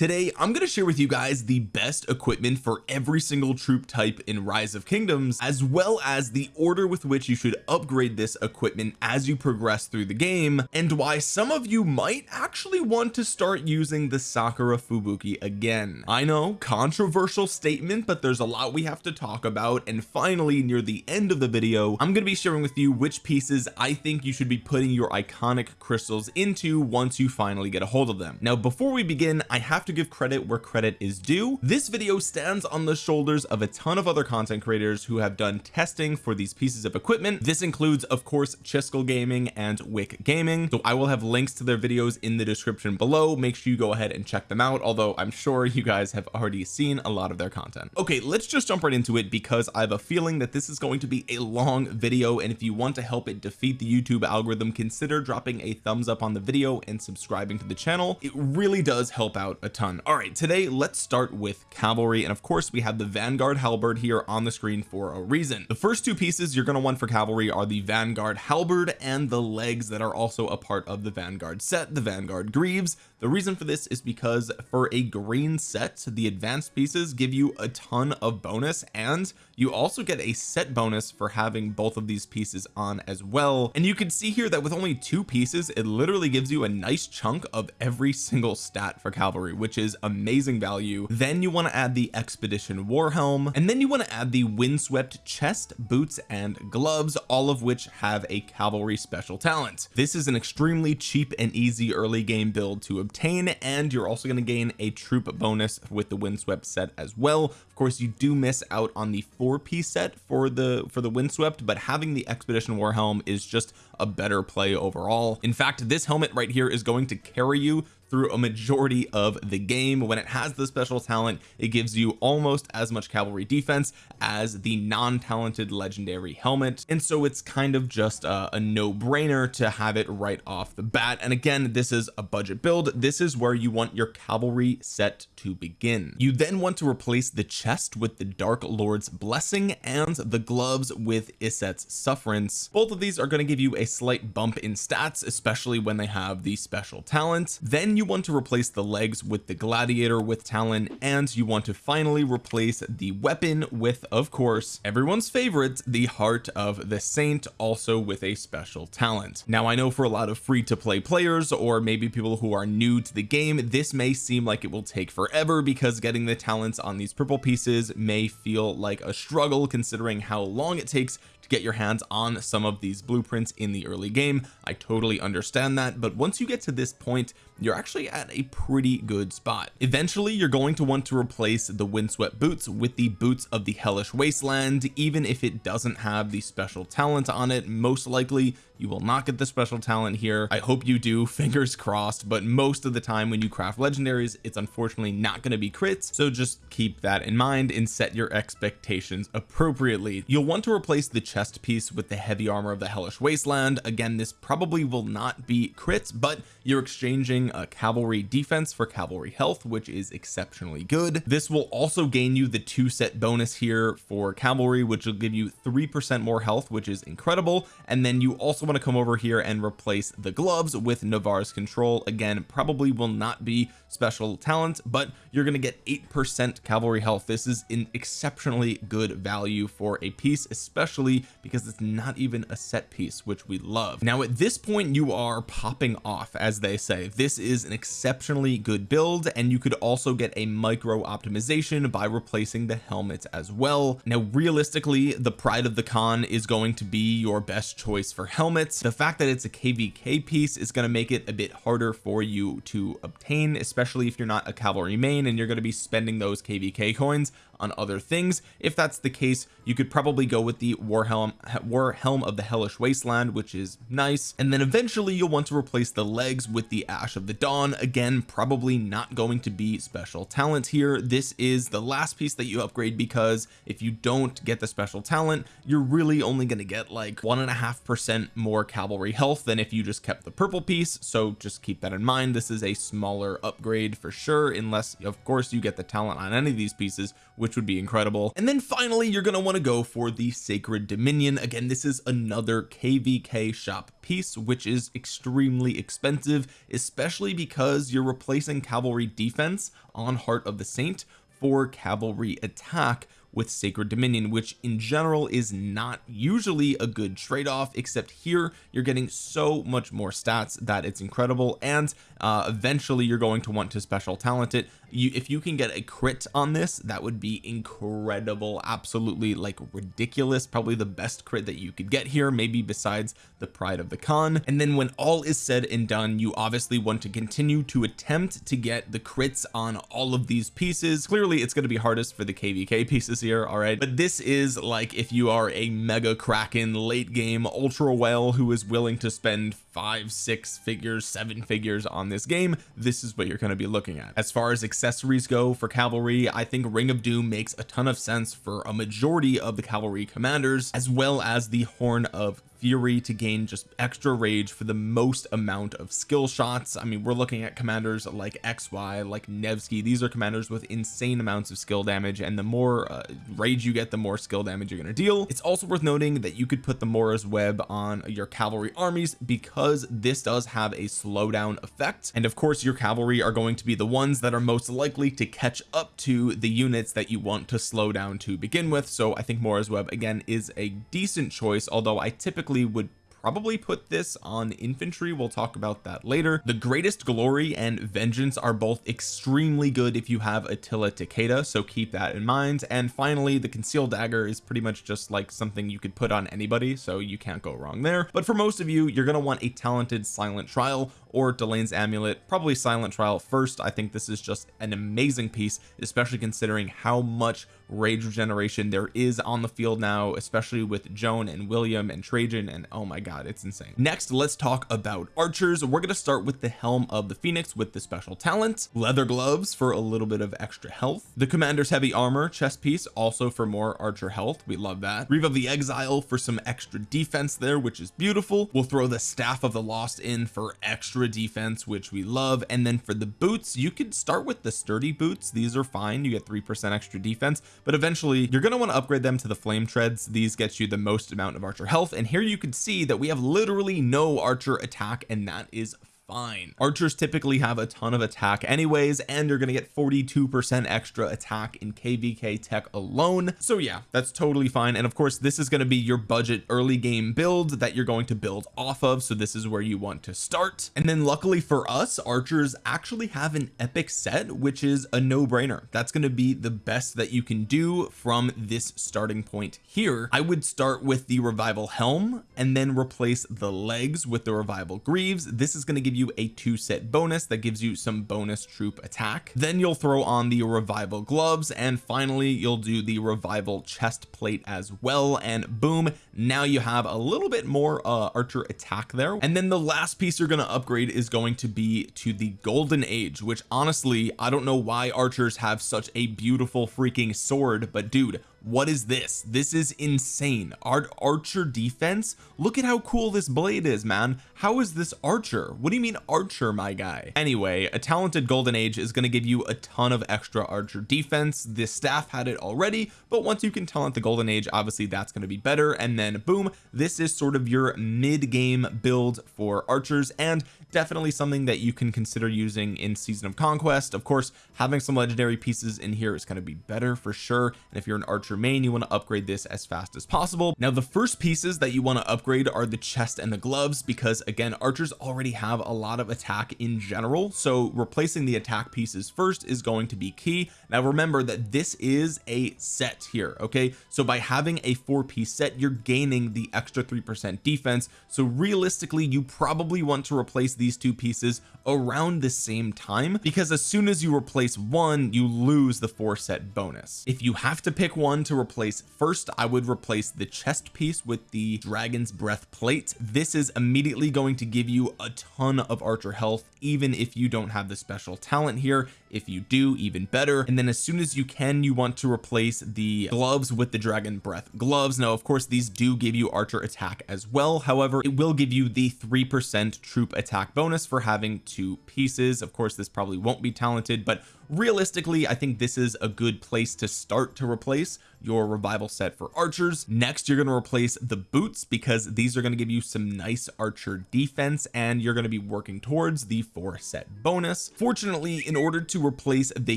today I'm going to share with you guys the best equipment for every single troop type in rise of kingdoms as well as the order with which you should upgrade this equipment as you progress through the game and why some of you might actually want to start using the Sakura Fubuki again. I know controversial statement but there's a lot we have to talk about and finally near the end of the video I'm going to be sharing with you which pieces I think you should be putting your iconic crystals into once you finally get a hold of them. Now before we begin I have to give credit where credit is due. This video stands on the shoulders of a ton of other content creators who have done testing for these pieces of equipment. This includes of course Chiskel Gaming and Wick Gaming. So I will have links to their videos in the description below. Make sure you go ahead and check them out although I'm sure you guys have already seen a lot of their content. Okay let's just jump right into it because I have a feeling that this is going to be a long video and if you want to help it defeat the YouTube algorithm consider dropping a thumbs up on the video and subscribing to the channel. It really does help out a ton all right today let's start with cavalry and of course we have the Vanguard halberd here on the screen for a reason. The first two pieces you're going to want for cavalry are the Vanguard halberd and the legs that are also a part of the Vanguard set the Vanguard greaves. The reason for this is because for a green set the advanced pieces give you a ton of bonus and you also get a set bonus for having both of these pieces on as well. And you can see here that with only two pieces it literally gives you a nice chunk of every single stat for cavalry which is amazing value. Then you want to add the expedition war helm and then you want to add the windswept chest boots and gloves all of which have a cavalry special talent. This is an extremely cheap and easy early game build to obtain and you're also going to gain a troop bonus with the windswept set as well. Of course you do miss out on the four piece set for the for the windswept but having the expedition war helm is just a better play overall. In fact this helmet right here is going to carry you through a majority of the game. When it has the special talent it gives you almost as much cavalry defense as the non-talented legendary helmet. And so it's kind of just a, a no-brainer to have it right off the bat. And again this is a budget build. This is where you want your cavalry set to begin. You then want to replace the chest with the Dark Lord's blessing and the gloves with Iset's sufferance. Both of these are going to give you a slight bump in stats especially when they have the special talent. Then you want to replace the legs with the gladiator with talon and you want to finally replace the weapon with of course everyone's favorite the heart of the saint also with a special talent. Now I know for a lot of free to play players or maybe people who are new to the game this may seem like it will take forever because getting the talents on these purple pieces may feel like a struggle considering how long it takes get your hands on some of these blueprints in the early game. I totally understand that but once you get to this point you're actually at a pretty good spot. Eventually you're going to want to replace the windswept boots with the boots of the hellish wasteland. Even if it doesn't have the special talent on it most likely you will not get the special talent here. I hope you do fingers crossed but most of the time when you craft legendaries it's unfortunately not going to be crits. So just keep that in mind and set your expectations appropriately. You'll want to replace the chest piece with the heavy armor of the hellish wasteland. Again this probably will not be crits but you're exchanging a cavalry defense for cavalry health which is exceptionally good. This will also gain you the two set bonus here for cavalry which will give you three percent more health which is incredible. And then you also want to come over here and replace the gloves with Navarre's control. Again probably will not be special talent but you're going to get eight percent cavalry health. This is an exceptionally good value for a piece especially because it's not even a set piece which we love. Now at this point you are popping off as they say. This is an exceptionally good build and you could also get a micro optimization by replacing the helmet as well. Now realistically the pride of the Khan is going to be your best choice for helmets. The fact that it's a kvk piece is going to make it a bit harder for you to obtain especially if you're not a cavalry main and you're going to be spending those kvk coins on other things. If that's the case you could probably go with the war helm war helm of the hellish wasteland which is nice. And then eventually you'll want to replace the legs with the ash of the dawn. Again probably not going to be special talent here. This is the last piece that you upgrade because if you don't get the special talent you're really only going to get like one and a half percent more cavalry health than if you just kept the purple piece. So just keep that in mind. This is a smaller upgrade for sure unless of course you get the talent on any of these pieces which would be incredible. And then finally you're going to want to go for the sacred dominion. Again this is another kvk shop piece which is extremely expensive especially because you're replacing cavalry defense on heart of the saint for cavalry attack with sacred dominion which in general is not usually a good trade-off except here you're getting so much more stats that it's incredible. And uh, eventually you're going to want to special talent it you if you can get a crit on this that would be incredible absolutely like ridiculous probably the best crit that you could get here maybe besides the pride of the Khan. And then when all is said and done you obviously want to continue to attempt to get the crits on all of these pieces. Clearly it's going to be hardest for the kvk pieces here all right? But this is like if you are a mega kraken late game ultra whale who is willing to spend five six figures seven figures on this game this is what you're going to be looking at. As far as accessories go for cavalry I think ring of doom makes a ton of sense for a majority of the cavalry commanders as well as the horn of fury to gain just extra rage for the most amount of skill shots. I mean we're looking at commanders like XY like Nevsky. These are commanders with insane amounts of skill damage and the more uh, rage you get the more skill damage you're going to deal. It's also worth noting that you could put the Mora's web on your cavalry armies because this does have a slowdown effect. And of course your cavalry are going to be the ones that are most likely to catch up to the units that you want to slow down to begin with. So I think Mora's web again is a decent choice although I typically would probably put this on infantry. We'll talk about that later. The greatest glory and vengeance are both extremely good if you have Attila Takeda so keep that in mind. And finally the concealed dagger is pretty much just like something you could put on anybody so you can't go wrong there. But for most of you you're going to want a talented silent trial or Delane's amulet probably silent trial. First I think this is just an amazing piece especially considering how much rage regeneration there is on the field now especially with Joan and William and Trajan and oh my god it's insane. Next let's talk about archers. We're going to start with the helm of the Phoenix with the special talent leather gloves for a little bit of extra health the commander's heavy armor chest piece also for more archer health we love that reeve of the exile for some extra defense there which is beautiful we'll throw the staff of the lost in for extra defense which we love. And then for the boots you could start with the sturdy boots. These are fine. You get three percent extra defense but eventually you're going to want to upgrade them to the flame treads. These get you the most amount of archer health. And here you can see that we have literally no archer attack and that is fine. Archers typically have a ton of attack anyways and you're to get 42 percent extra attack in kvk tech alone. So yeah that's totally fine. And of course this is going to be your budget early game build that you're going to build off of. So this is where you want to start. And then luckily for us archers actually have an epic set which is a no-brainer. That's going to be the best that you can do from this starting point here. I would start with the revival helm and then replace the legs with the revival greaves. This is going to give you you a two set bonus that gives you some bonus troop attack. Then you'll throw on the revival gloves and finally you'll do the revival chest plate as well and boom now you have a little bit more uh, archer attack there. And then the last piece you're going to upgrade is going to be to the golden age which honestly I don't know why archers have such a beautiful freaking sword but dude what is this? This is insane. Art archer defense look at how cool this blade is man. How is this archer? What do you mean archer my guy? Anyway a talented golden age is going to give you a ton of extra archer defense. This staff had it already but once you can talent the golden age obviously that's going to be better. And then boom this is sort of your mid game build for archers and definitely something that you can consider using in season of conquest. Of course having some legendary pieces in here is going to be better for sure. And if you're an archer you want to upgrade this as fast as possible. Now the first pieces that you want to upgrade are the chest and the gloves because again archers already have a lot of attack in general so replacing the attack pieces first is going to be key. Now remember that this is a set here okay? So by having a four piece set you're gaining the extra three percent defense. So realistically you probably want to replace these two pieces around the same time because as soon as you replace one you lose the four set bonus. If you have to pick one to replace first I would replace the chest piece with the dragon's breath plate. This is immediately going to give you a ton of archer health even if you don't have the special talent here. If you do even better. And then as soon as you can you want to replace the gloves with the dragon breath gloves. Now of course these do give you archer attack as well. However it will give you the three percent troop attack bonus for having two pieces. Of course this probably won't be talented but realistically I think this is a good place to start to replace your revival set for archers. Next you're going to replace the boots because these are going to give you some nice archer defense and you're going to be working towards the four set bonus. Fortunately in order to replace the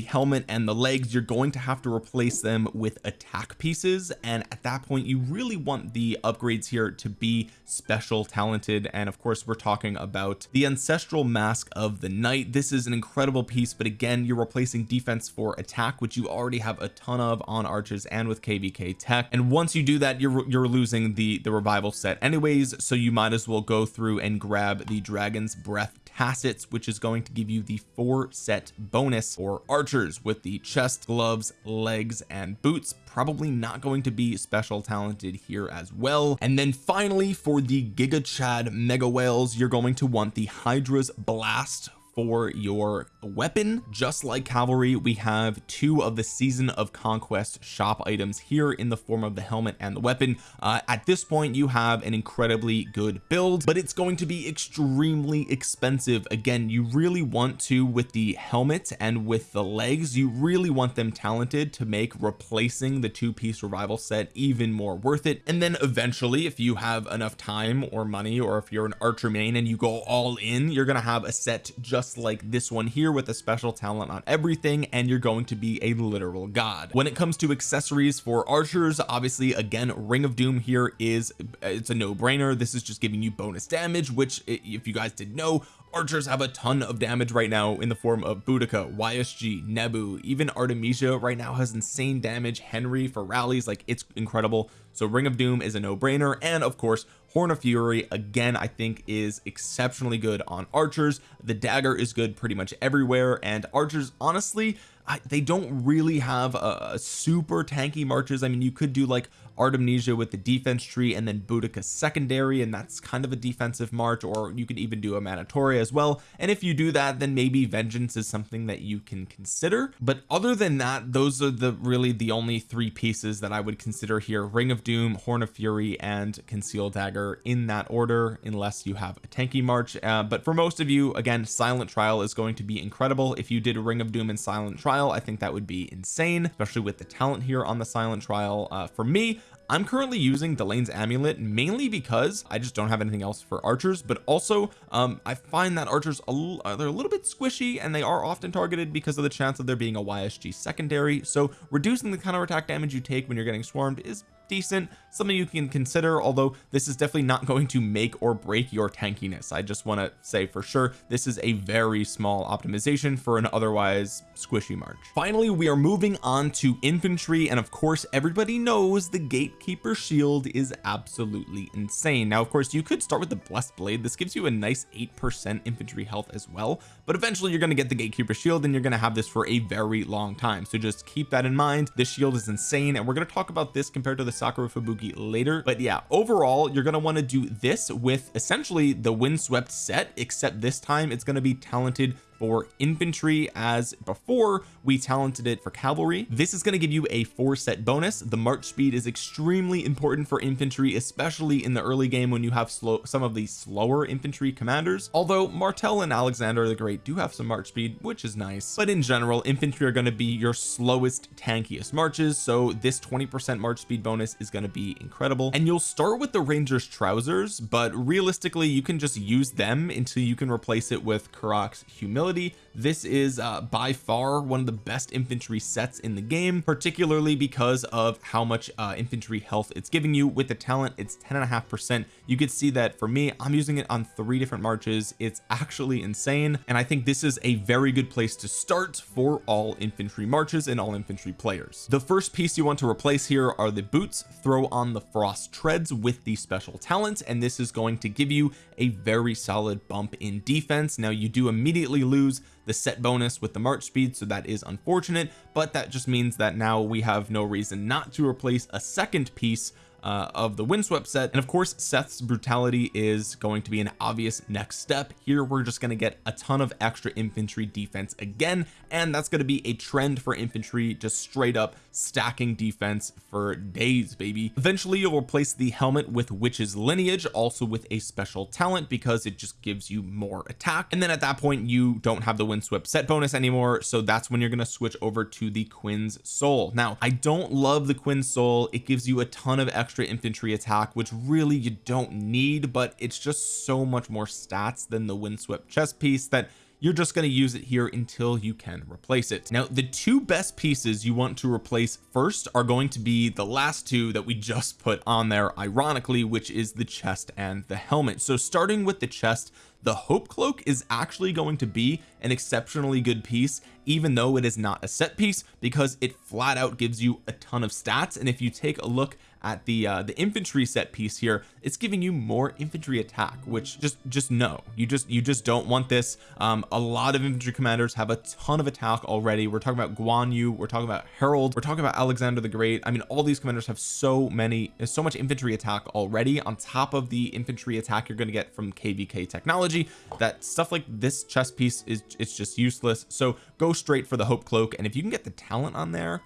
helmet and the legs you're going to have to replace them with attack pieces and at that point you really want the upgrades here to be special talented and of course we're talking about the ancestral mask of the knight. This is an incredible piece but again you're replacing defense for attack which you already have a ton of on archers and with kvk tech. And once you do that you're you're losing the the revival set anyways so you might as well go through and grab the dragon's breath tassets which is going to give you the four set bonus for archers with the chest gloves legs and boots. Probably not going to be special talented here as well. And then finally for the giga chad mega whales you're going to want the hydra's blast for your weapon. Just like cavalry we have two of the season of conquest shop items here in the form of the helmet and the weapon. Uh, at this point you have an incredibly good build but it's going to be extremely expensive. Again you really want to with the helmet and with the legs you really want them talented to make replacing the two-piece revival set even more worth it. And then eventually if you have enough time or money or if you're an archer main and you go all in you're gonna have a set just just like this one here with a special talent on everything and you're going to be a literal god. When it comes to accessories for archers obviously again ring of doom here is it's a no-brainer. This is just giving you bonus damage which if you guys didn't know archers have a ton of damage right now in the form of Boudica YSG Nebu even Artemisia right now has insane damage. Henry for rallies like it's incredible. So Ring of Doom is a no-brainer and of course Horn of Fury again I think is exceptionally good on archers. The dagger is good pretty much everywhere and archers honestly I, they don't really have a, a super tanky marches. I mean you could do like Artemisia with the defense tree and then Boudica secondary and that's kind of a defensive march or you could even do Amanitore as well. And if you do that then maybe vengeance is something that you can consider. But other than that those are the really the only three pieces that I would consider here. Ring of Doom Horn of Fury and Conceal Dagger in that order unless you have a tanky march. Uh, but for most of you again Silent Trial is going to be incredible. If you did Ring of Doom and Silent Trial I think that would be insane especially with the talent here on the Silent Trial. Uh, for me I'm currently using Delane's amulet mainly because I just don't have anything else for archers but also um I find that archers are they're a little bit squishy and they are often targeted because of the chance of there being a YSG secondary. So reducing the counter attack damage you take when you're getting swarmed is decent something you can consider although this is definitely not going to make or break your tankiness. I just want to say for sure this is a very small optimization for an otherwise squishy march. Finally we are moving on to infantry and of course everybody knows the gatekeeper shield is absolutely insane. Now of course you could start with the blessed blade. This gives you a nice eight percent infantry health as well but eventually you're going to get the gatekeeper shield and you're going to have this for a very long time. So just keep that in mind. This shield is insane and we're going to talk about this compared to the Sakura Fubuki later. But yeah overall you're going to want to do this with essentially the windswept set except this time it's going to be talented for infantry as before. We talented it for cavalry. This is going to give you a four set bonus. The march speed is extremely important for infantry especially in the early game when you have slow some of the slower infantry commanders. Although Martel and Alexander the Great do have some march speed which is nice. But in general infantry are going to be your slowest tankiest marches. So this 20 percent march speed bonus is going to be incredible. And you'll start with the ranger's trousers but realistically you can just use them until you can replace it with Karuak's humility ability this is uh, by far one of the best infantry sets in the game particularly because of how much uh, infantry health it's giving you. With the talent it's 10 and a half percent. You could see that for me I'm using it on three different marches. It's actually insane and I think this is a very good place to start for all infantry marches and all infantry players. The first piece you want to replace here are the boots. Throw on the frost treads with the special talent and this is going to give you a very solid bump in defense. Now you do immediately lose the set bonus with the march speed so that is unfortunate but that just means that now we have no reason not to replace a second piece uh, of the windswept set. And of course Seth's brutality is going to be an obvious next step. Here we're just going to get a ton of extra infantry defense again and that's going to be a trend for infantry just straight up stacking defense for days baby. Eventually you'll replace the helmet with witch's lineage also with a special talent because it just gives you more attack. And then at that point you don't have the windswept set bonus anymore so that's when you're going to switch over to the Quinn's soul. Now I don't love the Quinn's soul. It gives you a ton of extra infantry attack which really you don't need but it's just so much more stats than the windswept chest piece that you're just going to use it here until you can replace it. Now the two best pieces you want to replace first are going to be the last two that we just put on there ironically which is the chest and the helmet. So starting with the chest the hope cloak is actually going to be an exceptionally good piece even though it is not a set piece because it flat out gives you a ton of stats. And if you take a look at the uh the infantry set piece here it's giving you more infantry attack which just just no. You just you just don't want this. Um a lot of infantry commanders have a ton of attack already. We're talking about Guan Yu we're talking about Harold we're talking about Alexander the Great. I mean all these commanders have so many so much infantry attack already. On top of the infantry attack you're going to get from kvk technology that stuff like this chess piece is it's just useless. So go straight for the hope cloak and if you can get the talent on there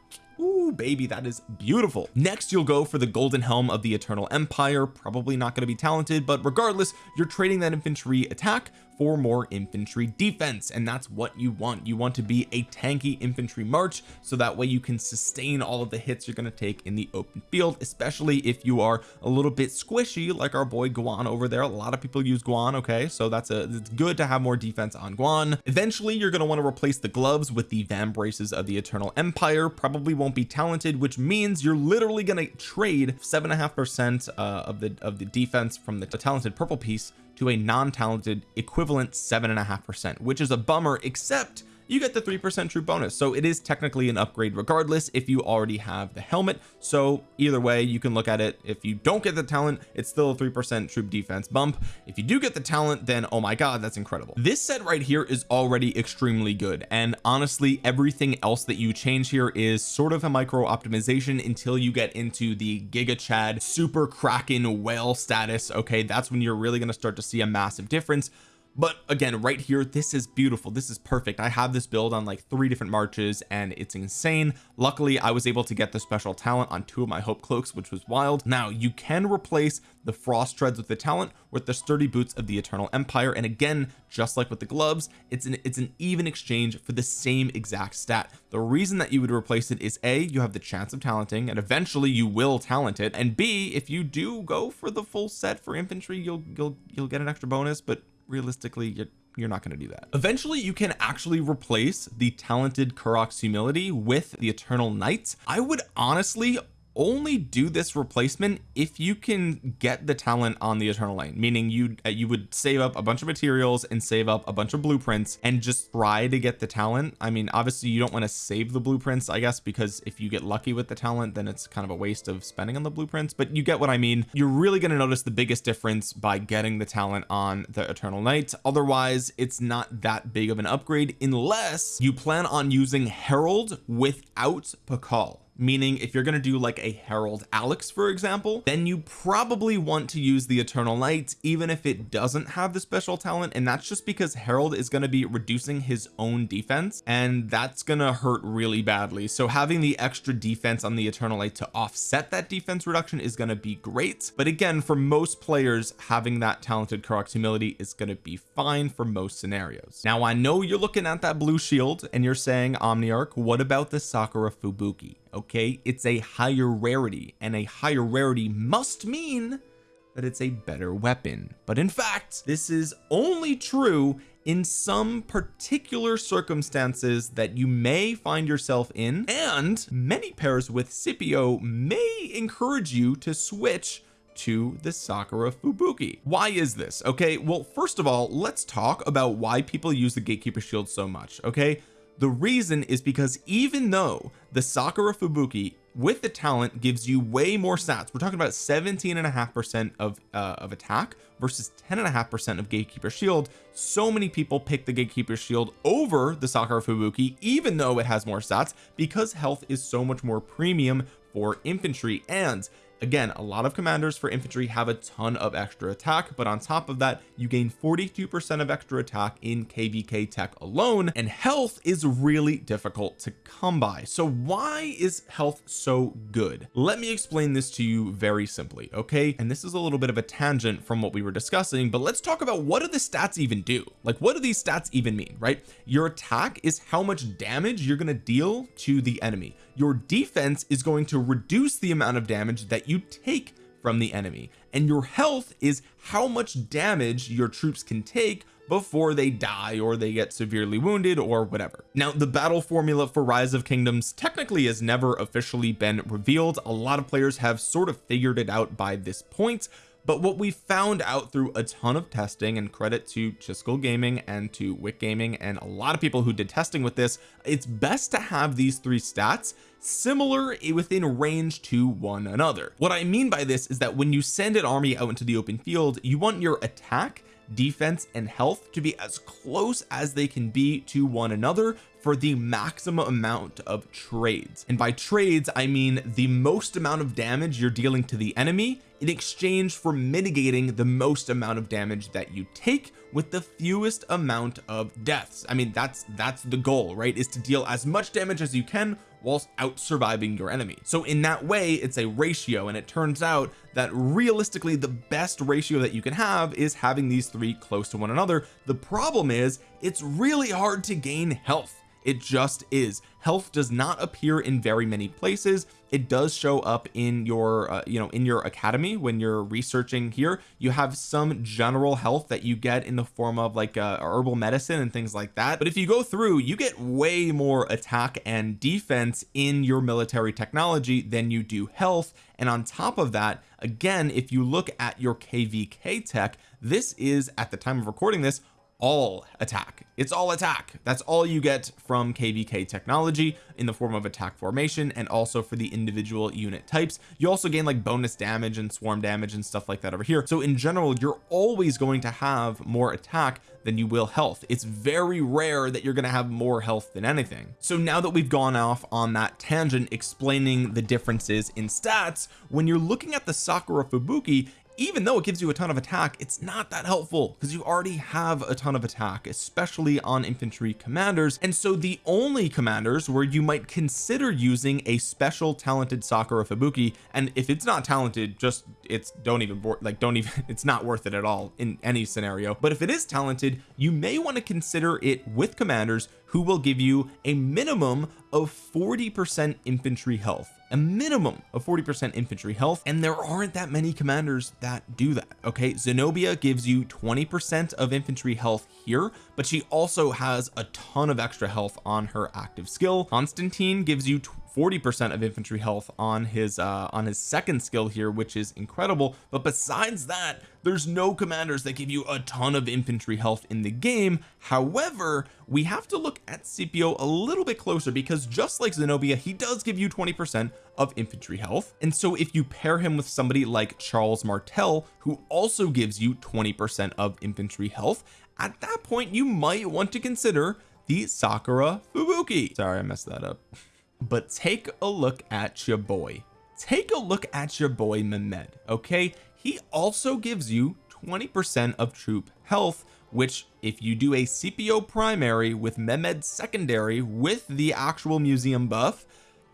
Ooh, baby that is beautiful. Next you'll go for the golden helm of the eternal empire. Probably not going to be talented but regardless you're trading that infantry attack for more infantry defense and that's what you want. You want to be a tanky infantry march so that way you can sustain all of the hits you're going to take in the open field especially if you are a little bit squishy like our boy Guan over there. A lot of people use Guan okay? So that's a it's good to have more defense on Guan. Eventually you're going to want to replace the gloves with the vambraces of the eternal empire. Probably won't be talented which means you're literally going to trade seven and a half percent uh, of the of the defense from the talented purple piece to a non-talented equivalent seven and a half percent which is a bummer except you get the three percent troop bonus. So it is technically an upgrade regardless if you already have the helmet. So either way you can look at it. If you don't get the talent it's still a three percent troop defense bump. If you do get the talent then oh my god that's incredible. This set right here is already extremely good. And honestly everything else that you change here is sort of a micro optimization until you get into the giga chad super kraken whale status. Okay that's when you're really going to start to see a massive difference but again right here this is beautiful. This is perfect. I have this build on like three different marches and it's insane. Luckily I was able to get the special talent on two of my hope cloaks which was wild. Now you can replace the frost treads with the talent with the sturdy boots of the eternal empire. And again just like with the gloves it's an it's an even exchange for the same exact stat. The reason that you would replace it is a you have the chance of talenting and eventually you will talent it. And b if you do go for the full set for infantry you'll you'll you'll get an extra bonus but realistically you're, you're not going to do that. Eventually you can actually replace the talented Karuak's humility with the eternal knights. I would honestly only do this replacement if you can get the talent on the eternal lane meaning you uh, you would save up a bunch of materials and save up a bunch of blueprints and just try to get the talent. I mean obviously you don't want to save the blueprints I guess because if you get lucky with the talent then it's kind of a waste of spending on the blueprints but you get what I mean. You're really going to notice the biggest difference by getting the talent on the eternal knight otherwise it's not that big of an upgrade unless you plan on using Harold without Pakal meaning if you're going to do like a Harold Alex for example then you probably want to use the Eternal Light even if it doesn't have the special talent and that's just because Harold is going to be reducing his own defense and that's going to hurt really badly. So having the extra defense on the Eternal Light to offset that defense reduction is going to be great. But again for most players having that talented Karuak's humility is going to be fine for most scenarios. Now I know you're looking at that blue shield and you're saying Omniarch what about the Sakura Fubuki okay? It's a higher rarity and a higher rarity must mean that it's a better weapon. But in fact this is only true in some particular circumstances that you may find yourself in and many pairs with Scipio may encourage you to switch to the Sakura Fubuki. Why is this? Okay well first of all let's talk about why people use the gatekeeper shield so much okay the reason is because even though the Sakura Fubuki with the talent gives you way more stats we're talking about 17 and a half percent of uh, of attack versus 10 and a half percent of gatekeeper shield. So many people pick the gatekeeper shield over the Sakura Fubuki even though it has more stats because health is so much more premium for infantry. And again a lot of commanders for infantry have a ton of extra attack but on top of that you gain 42 percent of extra attack in kvk tech alone and health is really difficult to come by. So why is health so good? Let me explain this to you very simply okay? And this is a little bit of a tangent from what we were discussing but let's talk about what do the stats even do? Like what do these stats even mean right? Your attack is how much damage you're going to deal to the enemy. Your defense is going to reduce the amount of damage that you take from the enemy and your health is how much damage your troops can take before they die or they get severely wounded or whatever. Now the battle formula for rise of kingdoms technically has never officially been revealed. A lot of players have sort of figured it out by this point but what we found out through a ton of testing and credit to Chiskel gaming and to Wick gaming and a lot of people who did testing with this it's best to have these three stats similar within range to one another. What I mean by this is that when you send an army out into the open field you want your attack defense and health to be as close as they can be to one another for the maximum amount of trades. And by trades I mean the most amount of damage you're dealing to the enemy in exchange for mitigating the most amount of damage that you take with the fewest amount of deaths. I mean that's that's the goal right? Is to deal as much damage as you can whilst out surviving your enemy. So in that way it's a ratio and it turns out that realistically the best ratio that you can have is having these three close to one another. The problem is it's really hard to gain health it just is. Health does not appear in very many places. It does show up in your uh, you know in your academy when you're researching here. You have some general health that you get in the form of like uh, herbal medicine and things like that. But if you go through you get way more attack and defense in your military technology than you do health. And on top of that again if you look at your kvk tech this is at the time of recording this all attack. It's all attack. That's all you get from kvk technology in the form of attack formation and also for the individual unit types. You also gain like bonus damage and swarm damage and stuff like that over here. So in general you're always going to have more attack than you will health. It's very rare that you're going to have more health than anything. So now that we've gone off on that tangent explaining the differences in stats when you're looking at the Sakura Fubuki even though it gives you a ton of attack it's not that helpful because you already have a ton of attack especially on infantry commanders. And so the only commanders where you might consider using a special talented Sakura Fubuki and if it's not talented just it's don't even like don't even it's not worth it at all in any scenario. But if it is talented you may want to consider it with commanders who will give you a minimum of 40 percent infantry health. A minimum of 40 percent infantry health and there aren't that many commanders that do that okay? Zenobia gives you 20 percent of infantry health here but she also has a ton of extra health on her active skill. Constantine gives you 40 percent of infantry health on his uh on his second skill here which is incredible. But besides that there's no commanders that give you a ton of infantry health in the game. However we have to look at Scipio a little bit closer because just like Zenobia he does give you 20 percent of infantry health. And so if you pair him with somebody like Charles Martel who also gives you 20 percent of infantry health at that point you might want to consider the Sakura Fubuki. Sorry I messed that up but take a look at your boy. Take a look at your boy Mehmed okay? He also gives you 20 percent of troop health which if you do a Scipio primary with Mehmed secondary with the actual museum buff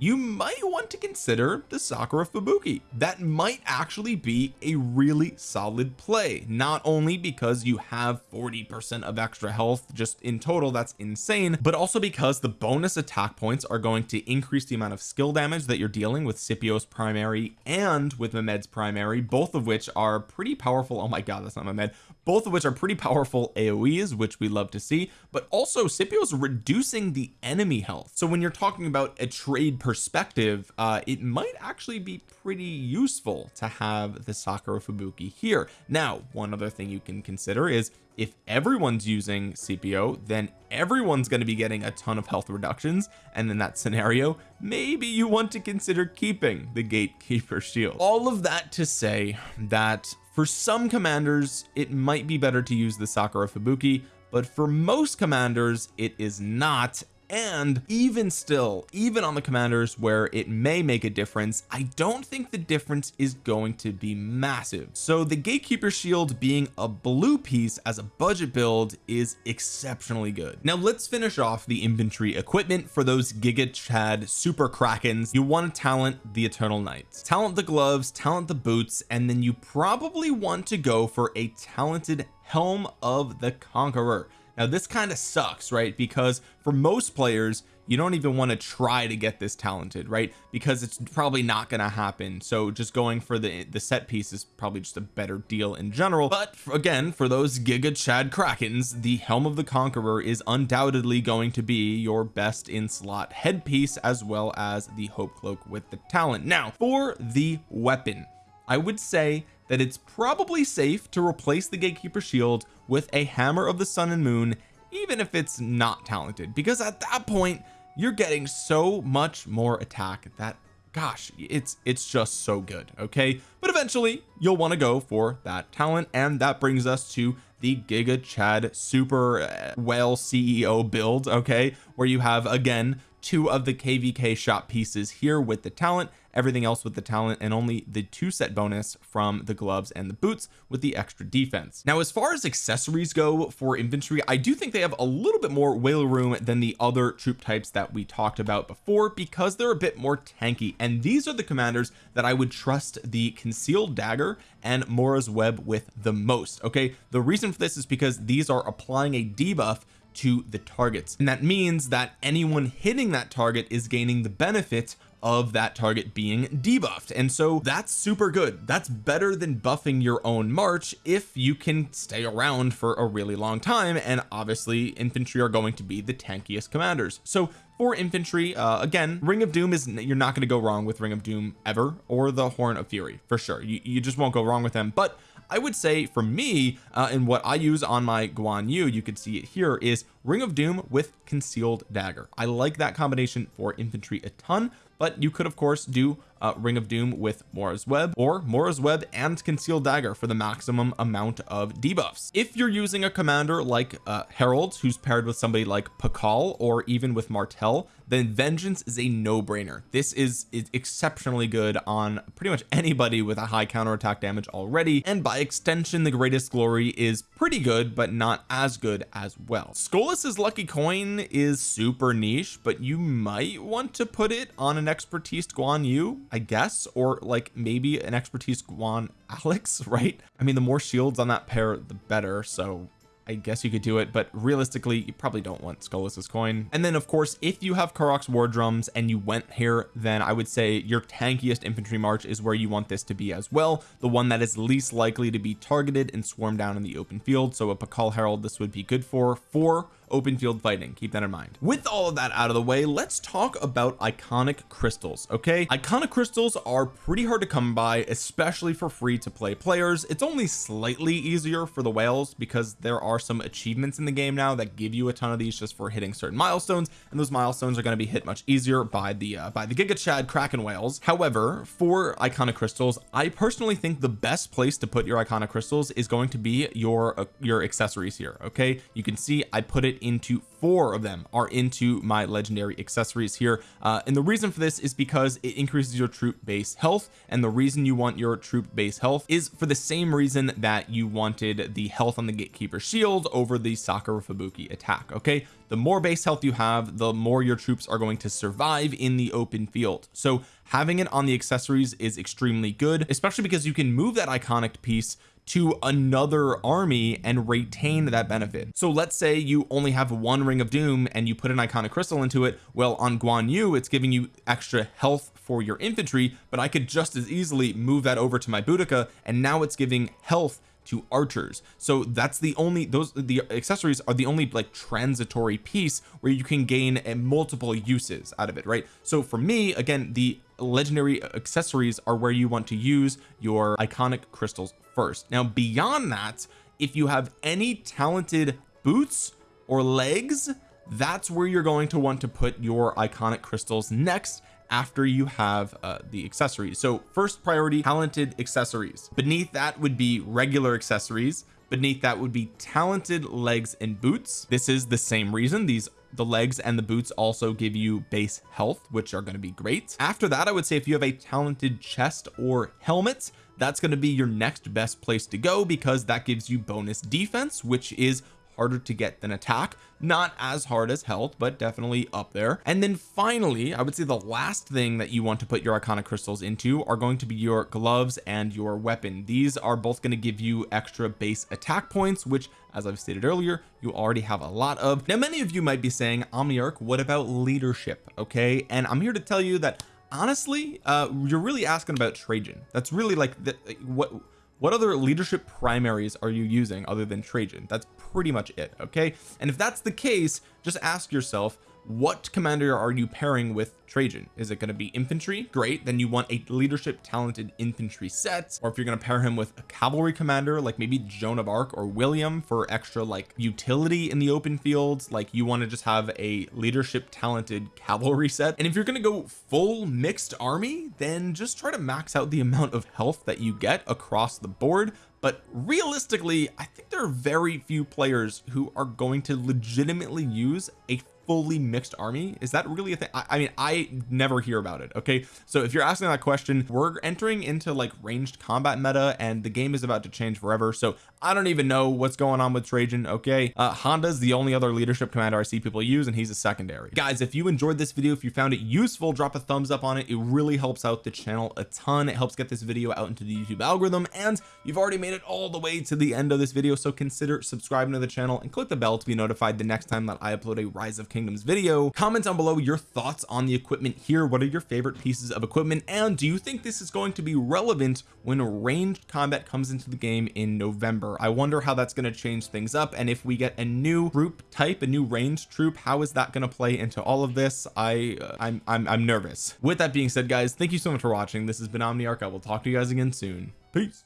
you might want to consider the Sakura Fubuki. That might actually be a really solid play not only because you have 40 percent of extra health just in total that's insane but also because the bonus attack points are going to increase the amount of skill damage that you're dealing with Scipio's primary and with Mehmed's primary both of which are pretty powerful oh my god that's not Mehmed both of which are pretty powerful AoEs which we love to see but also Scipio's reducing the enemy health. So when you're talking about a trade perspective uh it might actually be pretty useful to have the Sakura Fubuki here. Now one other thing you can consider is if everyone's using Scipio then everyone's going to be getting a ton of health reductions. And in that scenario maybe you want to consider keeping the gatekeeper shield. All of that to say that for some commanders it might be better to use the Sakura Fubuki but for most commanders it is not and even still even on the commanders where it may make a difference I don't think the difference is going to be massive. So the gatekeeper shield being a blue piece as a budget build is exceptionally good. Now let's finish off the infantry equipment for those giga chad super krakens. You want to talent the eternal knights. Talent the gloves talent the boots and then you probably want to go for a talented helm of the conqueror now this kind of sucks right? Because for most players you don't even want to try to get this talented right? Because it's probably not going to happen. So just going for the the set piece is probably just a better deal in general. But again for those giga chad krakens the helm of the conqueror is undoubtedly going to be your best in slot headpiece as well as the hope cloak with the talent. Now for the weapon I would say that it's probably safe to replace the gatekeeper shield with a hammer of the sun and moon even if it's not talented. Because at that point you're getting so much more attack that gosh it's it's just so good okay? But eventually you'll want to go for that talent and that brings us to the giga chad super uh, whale CEO build okay? Where you have again two of the kvk shop pieces here with the talent everything else with the talent and only the two set bonus from the gloves and the boots with the extra defense. Now as far as accessories go for infantry I do think they have a little bit more whale room than the other troop types that we talked about before because they're a bit more tanky. And these are the commanders that I would trust the concealed dagger and Mora's web with the most okay? The reason for this is because these are applying a debuff to the targets. And that means that anyone hitting that target is gaining the benefit of that target being debuffed. And so that's super good. That's better than buffing your own march if you can stay around for a really long time. And obviously infantry are going to be the tankiest commanders. So for infantry uh, again ring of doom is you're not going to go wrong with ring of doom ever or the horn of fury for sure. You, you just won't go wrong with them. But I would say for me uh, and what I use on my Guan Yu you can see it here is ring of doom with concealed dagger. I like that combination for infantry a ton but you could of course do uh, ring of doom with Mora's web or Mora's web and concealed dagger for the maximum amount of debuffs. If you're using a commander like uh, Harold who's paired with somebody like Pakal or even with Martel then vengeance is a no-brainer. This is, is exceptionally good on pretty much anybody with a high counterattack damage already and by extension the greatest glory is pretty good but not as good as well. Skolas's lucky coin is super niche but you might want to put it on an expertise Guan Yu I guess or like maybe an expertise Guan Alex right? I mean the more shields on that pair the better so I guess you could do it but realistically you probably don't want Skolas's coin. And then of course if you have Karuak's war drums and you went here then I would say your tankiest infantry march is where you want this to be as well the one that is least likely to be targeted and swarmed down in the open field. So a Pakal Harold this would be good for for open field fighting. Keep that in mind. With all of that out of the way let's talk about iconic crystals okay? Iconic crystals are pretty hard to come by especially for free to play players. It's only slightly easier for the whales because there are some achievements in the game now that give you a ton of these just for hitting certain milestones and those milestones are going to be hit much easier by the uh, by the giga chad kraken whales. However for iconic crystals I personally think the best place to put your iconic crystals is going to be your uh, your accessories here okay? You can see I put it into four of them are into my legendary accessories here. Uh, and the reason for this is because it increases your troop base health and the reason you want your troop base health is for the same reason that you wanted the health on the gatekeeper shield over the Sakura Fubuki attack okay? The more base health you have the more your troops are going to survive in the open field. So having it on the accessories is extremely good especially because you can move that iconic piece to another army and retain that benefit. So let's say you only have one ring of doom and you put an iconic crystal into it. Well on Guan Yu it's giving you extra health for your infantry but I could just as easily move that over to my Boudica and now it's giving health to archers. So that's the only those the accessories are the only like transitory piece where you can gain a multiple uses out of it right? So for me again the legendary accessories are where you want to use your iconic crystals first. Now beyond that if you have any talented boots or legs that's where you're going to want to put your iconic crystals next after you have uh, the accessories. So first priority talented accessories. Beneath that would be regular accessories. Beneath that would be talented legs and boots. This is the same reason these the legs and the boots also give you base health which are going to be great. After that I would say if you have a talented chest or helmet that's going to be your next best place to go because that gives you bonus defense which is harder to get than attack. Not as hard as health but definitely up there. And then finally I would say the last thing that you want to put your iconic crystals into are going to be your gloves and your weapon. These are both going to give you extra base attack points which as I've stated earlier you already have a lot of. Now many of you might be saying Omniarch what about leadership okay? And I'm here to tell you that honestly uh you're really asking about Trajan. That's really like the, what what other leadership primaries are you using other than Trajan? That's pretty much it okay? And if that's the case just ask yourself what commander are you pairing with Trajan? Is it going to be infantry? Great then you want a leadership talented infantry set. Or if you're going to pair him with a cavalry commander like maybe Joan of Arc or William for extra like utility in the open fields like you want to just have a leadership talented cavalry set. And if you're going to go full mixed army then just try to max out the amount of health that you get across the board. But realistically I think there are very few players who are going to legitimately use a fully mixed army? Is that really a thing? I, I, mean I never hear about it okay? So if you're asking that question we're entering into like ranged combat meta and the game is about to change forever. So I don't even know what's going on with Trajan. Okay uh Honda's the only other leadership commander I see people use and he's a secondary. Guys if you enjoyed this video if you found it useful drop a thumbs up on it. It really helps out the channel a ton. It helps get this video out into the YouTube algorithm and you've already made it all the way to the end of this video so consider subscribing to the channel and click the bell to be notified the next time that I upload a rise of kingdoms video. Comment down below your thoughts on the equipment here. What are your favorite pieces of equipment and do you think this is going to be relevant when ranged combat comes into the game in November I wonder how that's going to change things up and if we get a new troop type a new ranged troop how is that going to play into all of this? I uh, I'm, I'm I'm nervous. With that being said guys thank you so much for watching. This has been Omniarch. I will talk to you guys again soon. Peace